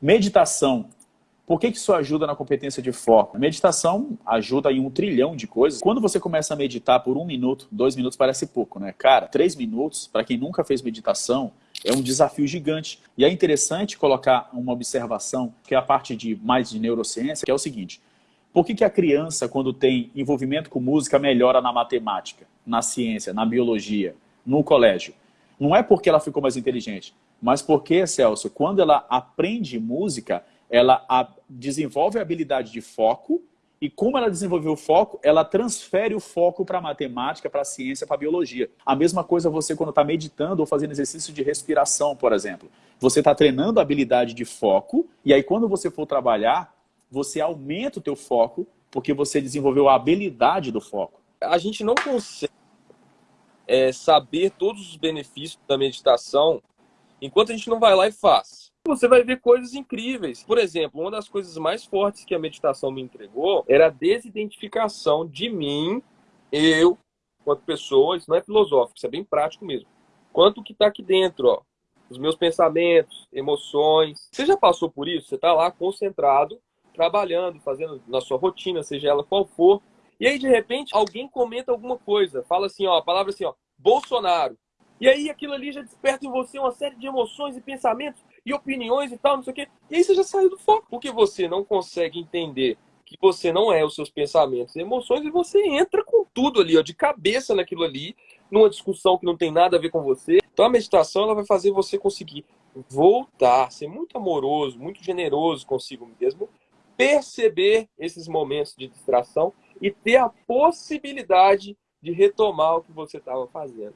Meditação. Por que, que isso ajuda na competência de foco? Meditação ajuda em um trilhão de coisas. Quando você começa a meditar por um minuto, dois minutos parece pouco, né? Cara, três minutos, para quem nunca fez meditação, é um desafio gigante. E é interessante colocar uma observação, que é a parte de mais de neurociência, que é o seguinte. Por que, que a criança, quando tem envolvimento com música, melhora na matemática, na ciência, na biologia, no colégio? Não é porque ela ficou mais inteligente, mas porque, Celso, quando ela aprende música, ela desenvolve a habilidade de foco e como ela desenvolveu o foco, ela transfere o foco para a matemática, para a ciência, para a biologia. A mesma coisa você quando está meditando ou fazendo exercício de respiração, por exemplo. Você está treinando a habilidade de foco e aí quando você for trabalhar, você aumenta o teu foco porque você desenvolveu a habilidade do foco. A gente não consegue é, saber todos os benefícios da meditação enquanto a gente não vai lá e faz você vai ver coisas incríveis. Por exemplo, uma das coisas mais fortes que a meditação me entregou era a desidentificação de mim, eu, quanto pessoa. Isso não é filosófico, isso é bem prático mesmo. Quanto que está aqui dentro, ó. Os meus pensamentos, emoções. Você já passou por isso? Você está lá concentrado, trabalhando, fazendo na sua rotina, seja ela qual for. E aí, de repente, alguém comenta alguma coisa. Fala assim, ó, a palavra assim, ó, Bolsonaro. E aí aquilo ali já desperta em você uma série de emoções e pensamentos e opiniões e tal, não sei o quê. E aí você já saiu do foco. Porque você não consegue entender que você não é os seus pensamentos e emoções e você entra com tudo ali, ó, de cabeça naquilo ali, numa discussão que não tem nada a ver com você. Então a meditação ela vai fazer você conseguir voltar, ser muito amoroso, muito generoso consigo mesmo, perceber esses momentos de distração e ter a possibilidade de retomar o que você estava fazendo.